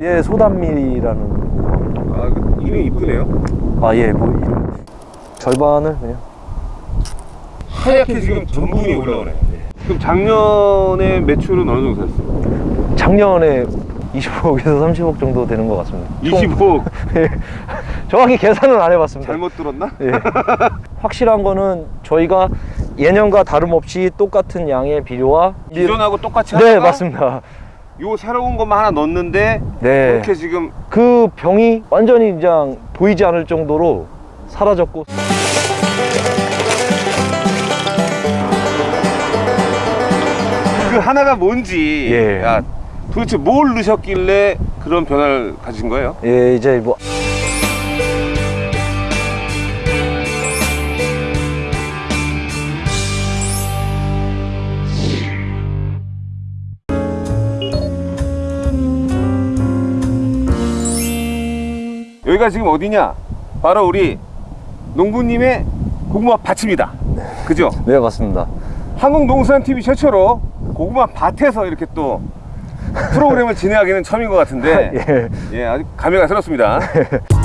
예, 소단밀이라는 아, 그 이름이 이쁘네요. 아, 예, 뭐 이름. 절반을 그냥 하얗게 지금 전분이 올라오네. 그럼 작년에 매출은 어느 정도 됐어요? 작년에 25억에서 30억 정도 되는 것 같습니다. 총- 25억. 예. 정확히 계산은 안 해봤습니다. 잘못 들었나? 예. 확실한 거는 저희가 예년과 다름없이 똑같은 양의 비료와 기존하고 똑같이 네 맞습니다. 요 새로운 것만 하나 넣었는데 네. 이렇게 지금 그 병이 완전히 그냥 보이지 않을 정도로 사라졌고 그 하나가 뭔지 예. 야, 도대체 뭘 넣으셨길래 그런 변화를 가진 거예요? 예 이제 뭐 여기가 지금 어디냐? 바로 우리 농부님의 고구마 밭입니다. 그죠? 네 맞습니다. 한국농수산TV 최초로 고구마 밭에서 이렇게 또 프로그램을 진행하기는 처음인 것 같은데 예. 예, 아주 감회가 새롭습니다.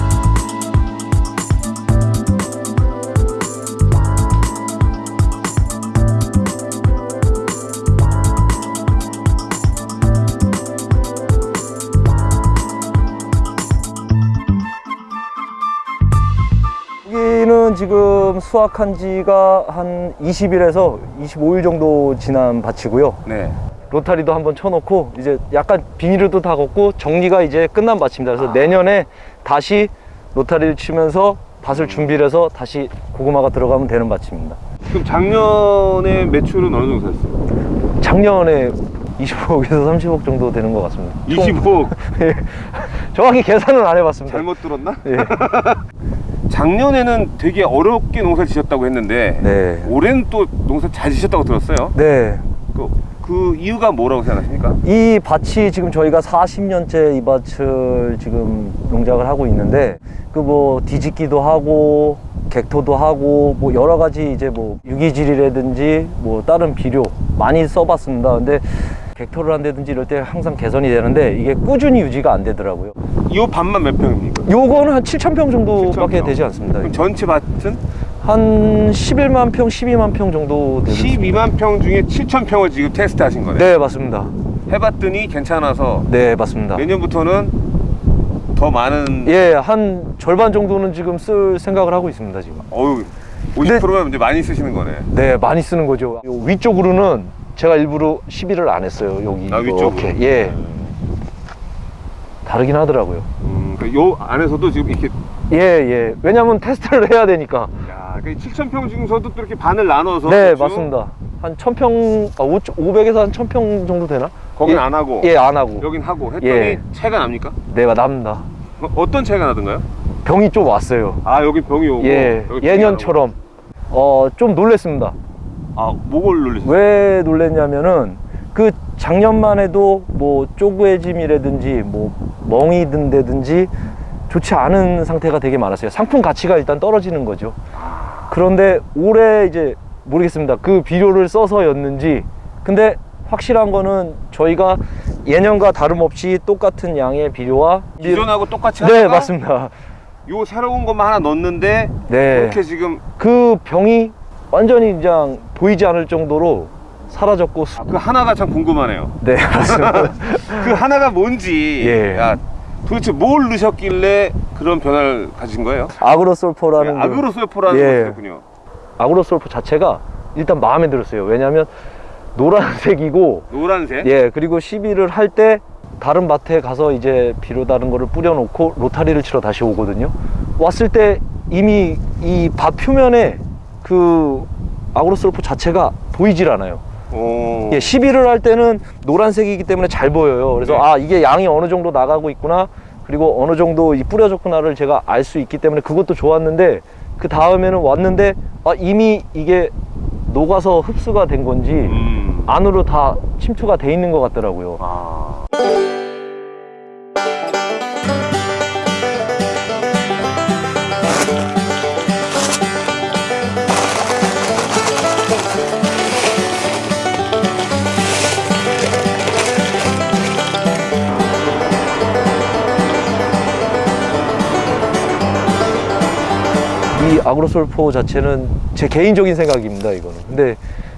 지금 수확한 지가 한 20일에서 25일 정도 지난 밭이고요. 네. 로타리도 한번 쳐놓고 이제 약간 비닐도 다 걷고 정리가 이제 끝난 밭입니다. 그래서 아. 내년에 다시 로타리를 치면서 밭을 준비를 해서 다시 고구마가 들어가면 되는 밭입니다. 그럼 작년에 매출은 어느 정도 됐어요? 작년에 25억에서 30억 정도 되는 것 같습니다. 총- 25억. 예. 정확히 계산은 안 해봤습니다. 잘못 들었나? 예. 작년에는 되게 어렵게 농사를 지셨다고 했는데 네. 올해는 또 농사 잘 지셨다고 들었어요. 네. 그, 그 이유가 뭐라고 생각하십니까? 이 밭이 지금 저희가 40년째 이 밭을 지금 농작을 하고 있는데 그 뭐 뒤집기도 하고 객토도 하고 뭐 여러 가지 이제 뭐 유기질이라든지 뭐 다른 비료 많이 써봤습니다. 근데 객토를 한다든지 이럴 때 항상 개선이 되는데 이게 꾸준히 유지가 안 되더라고요. 이 밭만 몇 평입니까? 요거는 한 7,000평 정도밖에 7,000평. 되지 않습니다. 그럼 전체 밭은 한 11만 평, 12만 평 정도 되는 12만 평 중에 7천 평을 지금 테스트 하신 거네요. 네, 맞습니다. 해봤더니 괜찮아서 네, 맞습니다. 내년부터는 더 많은 예, 한 절반 정도는 지금 쓸 생각을 하고 있습니다, 지금. 어유 50%면 이제 많이 쓰시는 거네. 네, 많이 쓰는 거죠. 요 위쪽으로는 제가 일부러 시비를 안 했어요. 여기 아? 이렇게. 예. 다르긴 하더라고요. 음, 그요 안에서도 지금 이렇게 예, 예. 왜냐면 테스트를 해야 되니까. 야, 그 7천 평 중에서도 또 이렇게 반을 나눠서 네, 그렇죠? 맞습니다. 한 1000평, 아, 500에서 한 1000평 정도 되나? 거긴 예, 안 하고 예, 안 하고. 여긴 하고 했더니 예. 차이가 납니까? 네, 납니다. 어, 어떤 차이가 나던가요? 병이 좀 왔어요. 아 여기 병이 오고 예, 예년처럼. 어, 좀 놀랬습니다. 아 목을 눌리셨어요? 왜 놀랬냐면은 그 작년만 해도 뭐 쪼그해짐이라든지 뭐 멍이 든다든지 좋지 않은 상태가 되게 많았어요. 상품 가치가 일단 떨어지는 거죠. 그런데 올해 이제 모르겠습니다. 그 비료를 써서였는지 근데 확실한 거는 저희가 예년과 다름없이 똑같은 양의 비료와 기존하고 똑같이 네 맞습니다. 요 새로운 것만 하나 넣었는데 네. 이렇게 지금 그 병이 완전히 그냥 보이지 않을 정도로 사라졌고 수- 그 하나가 참 궁금하네요. 네. 그 하나가 뭔지 예. 야, 도대체 뭘 넣으셨길래 그런 변화를 가진 거예요? 아그로솔포라는 그- 아그로솔포라는 예. 것이군요. 아그로솔포 자체가 일단 마음에 들었어요. 왜냐하면 노란색이고 노란색. 예 그리고 시비를 할 때 다른 밭에 가서 이제 비료 다른 거를 뿌려놓고 로타리를 치러 다시 오거든요. 왔을 때 이미 이 밭 표면에 그 아그로솔포 자체가 보이질 않아요. 오. 예, 시비를 할 때는 노란색이기 때문에 잘 보여요. 그래서 네. 아 이게 양이 어느 정도 나가고 있구나. 그리고 어느 정도 이 뿌려졌구나를 제가 알 수 있기 때문에 그것도 좋았는데 그 다음에는 왔는데 아 이미 이게 녹아서 흡수가 된 건지 음. 안으로 다 침투가 돼 있는 것 같더라고요. 아. 이 아그로솔포 자체는 제 개인적인 생각입니다, 이거는. 근데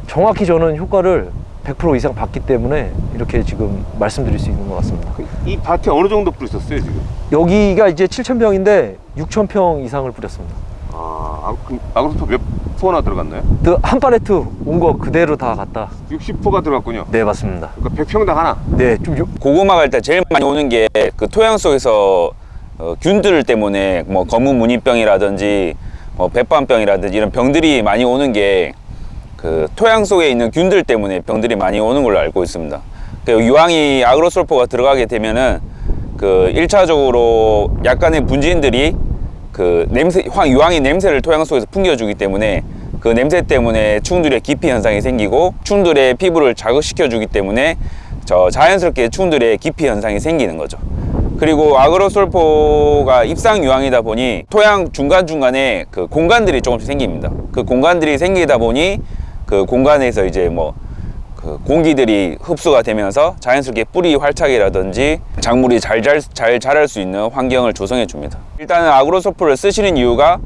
정확히 저는 효과를 100% 이상 봤기 때문에 이렇게 지금 말씀드릴 수 있는 것 같습니다. 이 밭에 어느 정도 뿌리셨어요 지금? 여기가 이제 7,000평인데 6,000평 이상을 뿌렸습니다. 아, 아그로토 몇 포나 들어갔나요? 그한 팔레트 온 거 그대로 다 갖다. 60포가 들어갔군요. 네, 맞습니다. 그러니까 100평당 하나. 네, 좀 요- 고구마 갈 때 제일 많이 오는 게 그 토양 속에서 어, 균들 때문에 뭐 검은 무늬병이라든지 뭐 백반병이라든지 이런 병들이 많이 오는 게 그 토양 속에 있는 균들 때문에 병들이 많이 오는 걸로 알고 있습니다. 그 유황이 아그로솔포가 들어가게 되면은 그 1차적으로 약간의 분진들이 그 냄새 황 유황의 냄새를 토양 속에서 풍겨주기 때문에 그 냄새 때문에 충들의 기피 현상이 생기고 충들의 피부를 자극시켜 주기 때문에 저 자연스럽게 충들의 기피 현상이 생기는 거죠. 그리고 아그로솔포가 입상 유황이다 보니 토양 중간 중간에 그 공간들이 조금씩 생깁니다. 그 공간들이 생기다 보니 그 공간에서 이제 뭐 그 공기들이 흡수가 되면서 자연스럽게 뿌리 활착이라든지 작물이 잘, 잘, 잘 자랄 수 있는 환경을 조성해 줍니다. 일단은 아그로소프를 쓰시는 이유가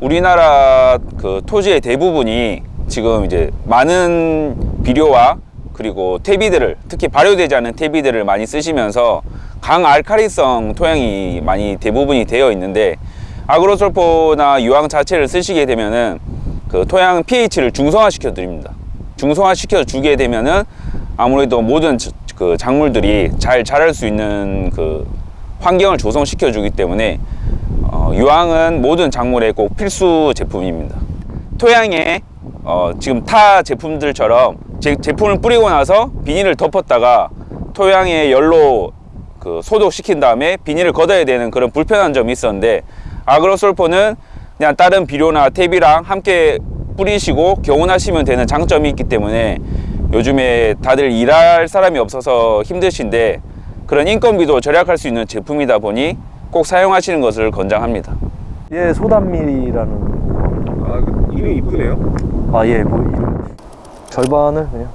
우리나라 그 토지의 대부분이 지금 이제 많은 비료와 그리고 퇴비들을 특히 발효되지 않은 퇴비들을 많이 쓰시면서 강알칼리성 토양이 많이 대부분이 되어 있는데 아그로솔포나 유황 자체를 쓰시게 되면은 그 토양 pH를 중성화 시켜 드립니다. 중성화 시켜 주게 되면은 아무래도 모든 저- 그 작물들이 잘 자랄 수 있는 그 환경을 조성시켜 주기 때문에 어, 유황은 모든 작물에 꼭 필수 제품입니다. 토양에 어, 지금 타 제품들처럼 제, 제품을 뿌리고 나서 비닐을 덮었다가 토양에 열로 그 소독시킨 다음에 비닐을 걷어야 되는 그런 불편한 점이 있었는데 아그로솔포는 그냥 다른 비료나 탭이랑 함께 뿌리시고 교훈하시면 되는 장점이 있기 때문에 요즘에 다들 일할 사람이 없어서 힘드신데 그런 인건비도 절약할 수 있는 제품이다 보니 꼭 사용하시는 것을 권장합니다. 예, 소단밀이라는 아, 그 이름 이쁘네요. 아, 예, 뭐 이름 절반을 그냥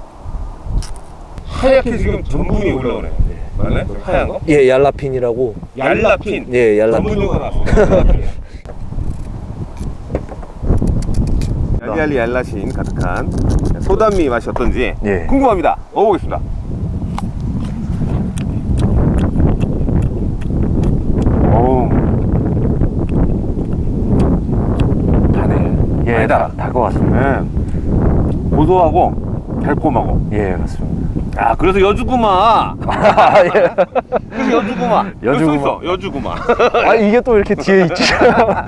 하얗게 지금 전분이 올라오네. 맞나요? 하얀 거? 예, 얄라핀이라고 얄라핀. 예, 얄라핀. 얄리얄리 얄라신 가득한 소단미 맛이 어떤지 예. 궁금합니다. 먹어보겠습니다. 다네. 예. 다것 같습니다. 네. 고소하고 달콤하고. 예, 맞습니다. 아, 그래서 여주구마. 아, 예. 그래서 여주구마. 써 여주구마. 여주구마. 아, 이게 또 이렇게 뒤에 있지.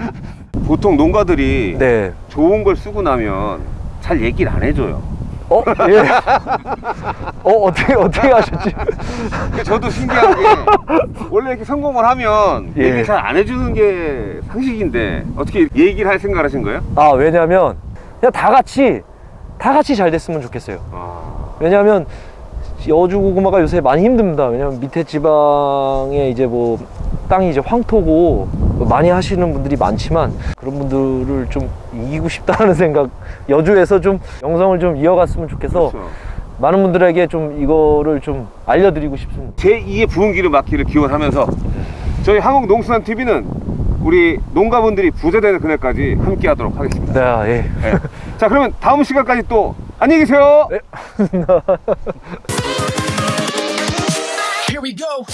보통 농가들이 네. 좋은 걸 쓰고 나면 잘 얘기를 안 해줘요. 어, 예. 어, 어떻게 어떻게 하셨지? 근데 저도 신기한 게 원래 이렇게 성공을 하면 예. 얘기 잘안 해주는 게 상식인데 어떻게 얘기를 할 생각을 하신 거예요? 아, 왜냐면 그냥 다 같이 다 같이 잘 됐으면 좋겠어요. 아, 왜냐하면 여주 고구마가 요새 많이 힘듭니다. 왜냐면 밑에 지방에 이제 뭐 땅이 이제 황토고 많이 하시는 분들이 많지만 그런 분들을 좀 이기고 싶다는 생각 여주에서 좀 영성을 좀 이어갔으면 좋겠어 그렇죠. 많은 분들에게 좀 이거를 좀 알려드리고 싶습니다. 제 2의 부흥기를 막기를 기원하면서 저희 한국농수산 TV는 우리 농가분들이 부자되는 그날까지 함께 하도록 하겠습니다. 네, 예. 네. 자 그러면 다음 시간까지 또 안녕히 계세요. 네. we go.